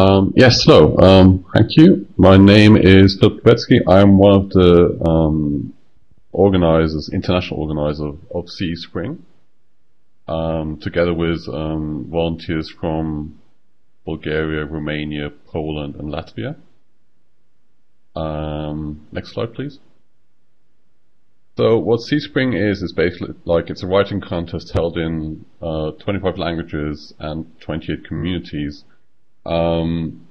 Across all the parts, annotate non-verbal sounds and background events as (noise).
Um, yes, hello. Um, thank you. My name is Philip Kopetzky. I'm one of the um, organizers, international organizers of, CE Spring, um, together with um, volunteers from Bulgaria, Romania, Poland, and Latvia. Um, next slide, please. So what CE Spring is is basically like it's a writing contest held in uh, 25 languages and 28 communities um,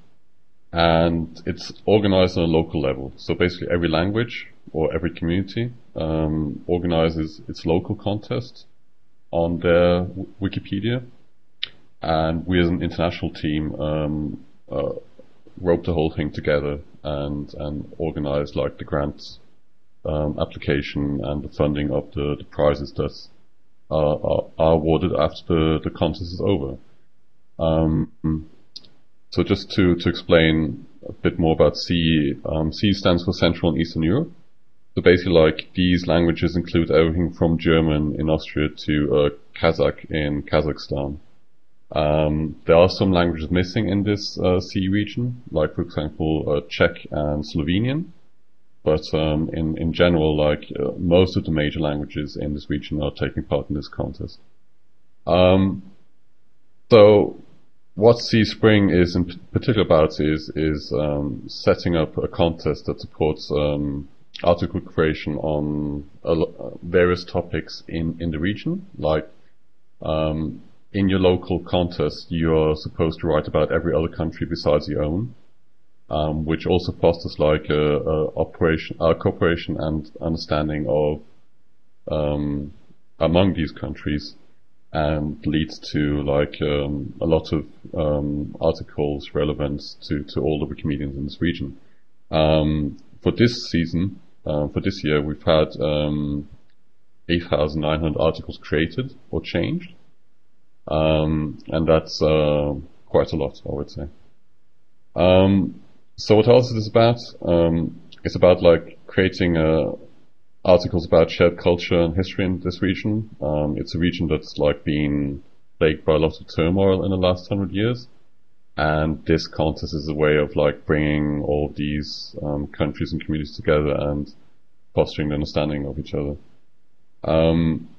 and it's organized on a local level. So basically every language or every community um, organizes its local contest on their Wikipedia. And we as an international team um, uh, rope the whole thing together and, and organize like the grants um, application and the funding of the, the prizes that are, are, are awarded after the, the contest is over. Um, so just to, to explain a bit more about C, um, CE stands for Central and Eastern Europe. So basically like these languages include everything from German in Austria to uh, Kazakh in Kazakhstan. Um, there are some languages missing in this uh, CE region, like for example uh, Czech and Slovenian. But um, in in general, like uh, most of the major languages in this region are taking part in this contest. Um, so what CE Spring is in particular about is is um, setting up a contest that supports um, article creation on various topics in in the region. Like um, in your local contest, you are supposed to write about every other country besides your own, um, which also fosters like a, a operation, a cooperation and understanding of um, among these countries and leads to like um, a lot of um, articles relevant to, to all the Wikimedians in this region. Um, for this season, uh, for this year, we've had um, 8,900 articles created or changed, um, and that's uh, quite a lot, I would say. Um, so what else is this about? it's about like creating a articles about shared culture and history in this region. Um, it's a region that's like been plagued by a lot of turmoil in the last hundred years. And this contest is a way of like bringing all these um, countries and communities together and fostering the understanding of each other. Um,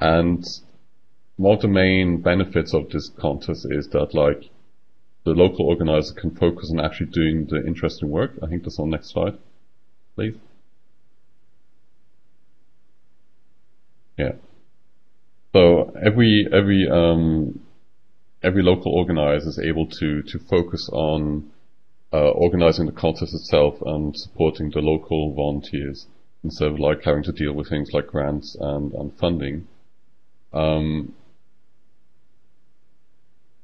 and one of the main benefits of this contest is that like the local organizer can focus on actually doing the interesting work. I think that's on the next slide, please. Yeah. So every every um, every local organizer is able to to focus on uh, organizing the contest itself and supporting the local volunteers instead of like having to deal with things like grants and and funding. Um,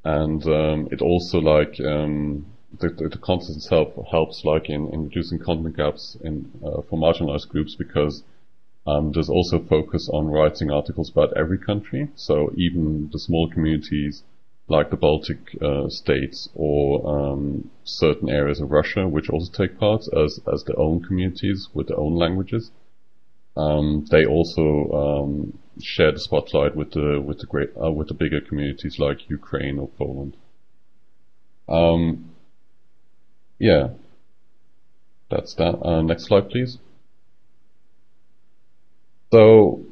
and um, it also like um, the, the, the contest itself helps like in, in reducing content gaps in uh, for marginalized groups because um, there's also focus on writing articles about every country, so even the small communities like the Baltic uh, states or um, certain areas of Russia, which also take part as as their own communities with their own languages. Um, they also um, share the spotlight with the with the great uh, with the bigger communities like Ukraine or Poland. Um, yeah, that's that. Uh, next slide, please. So,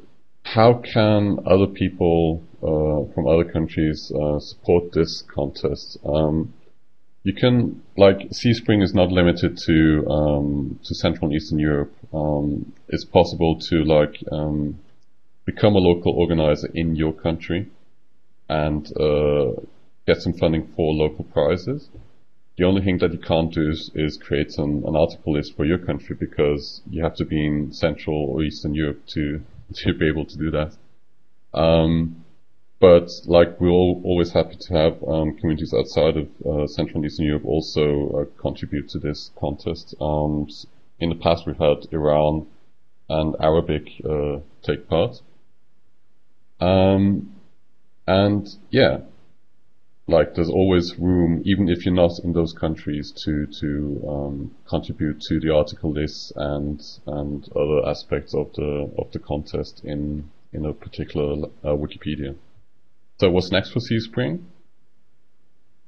how can other people uh, from other countries uh, support this contest? Um, you can like CE Spring is not limited to um, to Central and Eastern Europe. Um, it's possible to like um, become a local organizer in your country and uh, get some funding for local prizes. The only thing that you can't do is, is create an, an, article list for your country because you have to be in Central or Eastern Europe to to be able to do that. Um, but like we're all, always happy to have um, communities outside of uh, Central and Eastern Europe also uh, contribute to this contest. Um, in the past, we've had Iran and Arabic uh, take part. Um, and yeah, like there's always room, even if you're not in those countries, to to um, contribute to the article lists and and other aspects of the of the contest in in a particular uh, Wikipedia. So what's next for CE Spring?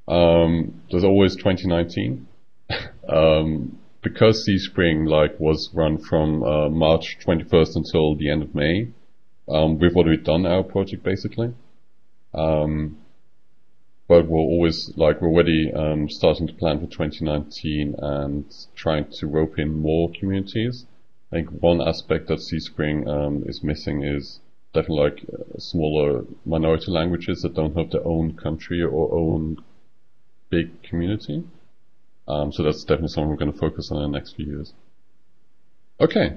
Um, there's always 2019. (laughs) um, because CE Spring like was run from uh, March 21st until the end of May, um, we've already done our project basically. Um, but we're always like we're already um, starting to plan for 2019 and trying to rope in more communities. I think one aspect that CE Spring um, is missing is definitely like smaller minority languages that don't have their own country or own big community. Um, so that's definitely something we're going to focus on in the next few years. Okay,